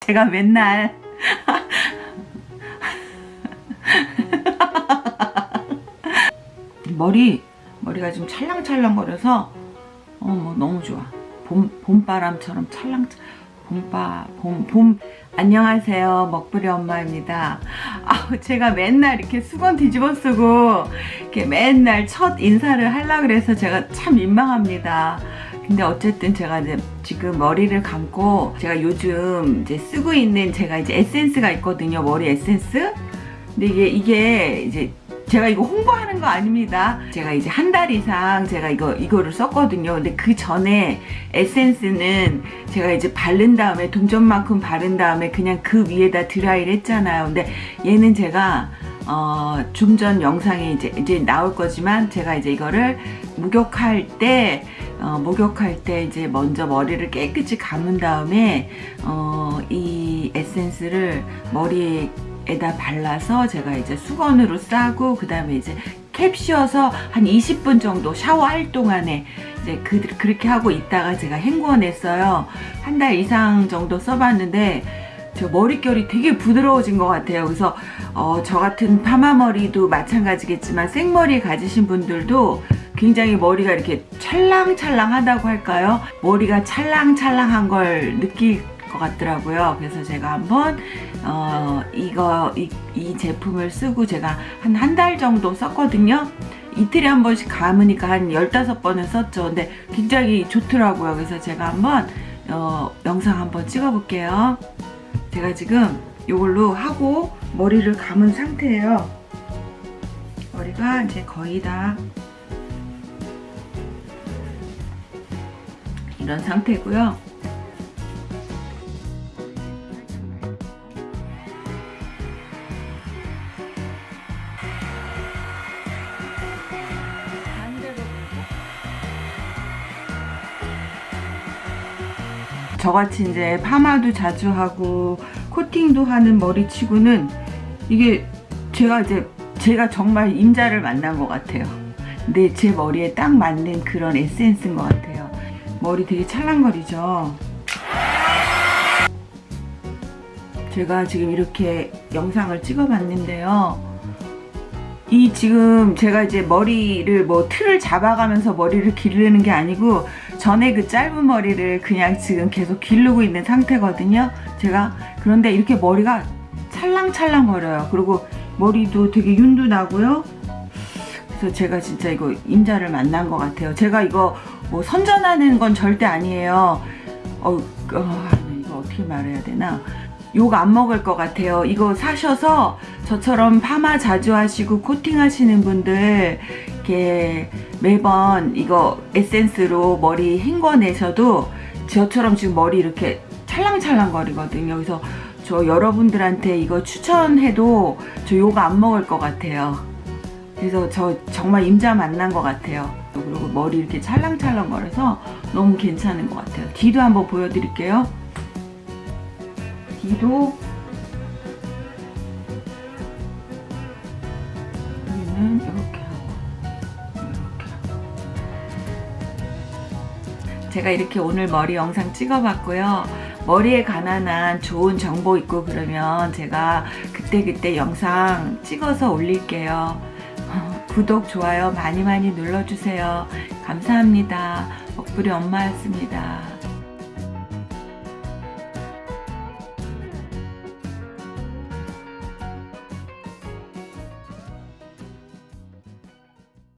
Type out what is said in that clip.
제가 맨날 머리 머리가 좀 찰랑찰랑거려서 어뭐 너무 좋아. 봄 봄바람처럼 찰랑 봄바 봄 봄. 안녕하세요 먹부리 엄마입니다. 아 제가 맨날 이렇게 수건 뒤집어 쓰고 이렇게 맨날 첫 인사를 하려 그래서 제가 참 민망합니다 근데 어쨌든 제가 이제 지금 머리를 감고 제가 요즘 이제 쓰고 있는 제가 이제 에센스가 있거든요 머리 에센스 근데 이게 이게 이제 제가 이거 홍보하는 거 아닙니다. 제가 이제 한 달 이상 제가 이거, 이거를 썼거든요. 근데 그 전에 에센스는 제가 이제 바른 다음에 동전만큼 바른 다음에 그냥 그 위에다 드라이를 했잖아요. 근데 얘는 제가 어, 좀 전 영상에 이제, 이제 나올 거지만 제가 이제 이거를 목욕할 때 어, 목욕할 때 이제 먼저 머리를 깨끗이 감은 다음에 어, 이 에센스를 머리에 에다 발라서 제가 이제 수건으로 싸고 그 다음에 이제 캡 씌워서 한 20분 정도 샤워할 동안에 이제 그, 그렇게 하고 있다가 제가 헹구어냈어요. 한 달 이상 정도 써봤는데 저 머릿결이 되게 부드러워진 것 같아요. 그래서 어, 저 같은 파마머리도 마찬가지겠지만 생머리 가지신 분들도 굉장히 머리가 이렇게 찰랑찰랑하다고 할까요 머리가 찰랑찰랑한 걸 느낄 것 같더라고요. 그래서 제가 한번 어, 이거 이, 이 제품을 쓰고 제가 한 한 달 정도 썼거든요. 이틀에 한 번씩 감으니까 한 15번은 썼죠. 근데 굉장히 좋더라고요. 그래서 제가 한번 어, 영상 한번 찍어 볼게요. 제가 지금 이걸로 하고 머리를 감은 상태예요. 머리가 이제 거의 다 이런 상태고요. 저같이 이제 파마도 자주 하고 코팅도 하는 머리치고는 이게 제가 이제 제가 정말 임자를 만난 것 같아요 근데 제 머리에 딱 맞는 그런 에센스인 것 같아요 머리 되게 찰랑거리죠? 제가 지금 이렇게 영상을 찍어 봤는데요. 이 지금 제가 이제 머리를 뭐 틀을 잡아가면서 머리를 기르는 게 아니고 전에 그 짧은 머리를 그냥 지금 계속 기르고 있는 상태거든요. 제가 그런데 이렇게 머리가 찰랑찰랑 거려요. 그리고 머리도 되게 윤도 나고요. 그래서 제가 진짜 이거 임자를 만난 것 같아요. 제가 이거 뭐 선전하는 건 절대 아니에요. 어, 어 이거 어떻게 말해야 되나? 욕 안 먹을 것 같아요. 이거 사셔서 저처럼 파마 자주 하시고 코팅 하시는 분들 이렇게 매번 이거 에센스로 머리 헹궈내셔도 저처럼 지금 머리 이렇게 찰랑찰랑 거리거든요. 그래서 저 여러분들한테 이거 추천해도 저 욕 안 먹을 것 같아요 그래서 저 정말 임자 만난 것 같아요. 그리고 머리 이렇게 찰랑찰랑 거려서 너무 괜찮은 것 같아요. 뒤도 한번 보여드릴게요. 뒤도. 여기는 이렇게 하고 이렇게 제가 이렇게 오늘 머리 영상 찍어봤고요. 머리에 관한 좋은 정보 있고 그러면 제가 그때그때 영상 찍어서 올릴게요 구독, 좋아요 많이 많이 눌러주세요. 감사합니다. 먹부리 엄마였습니다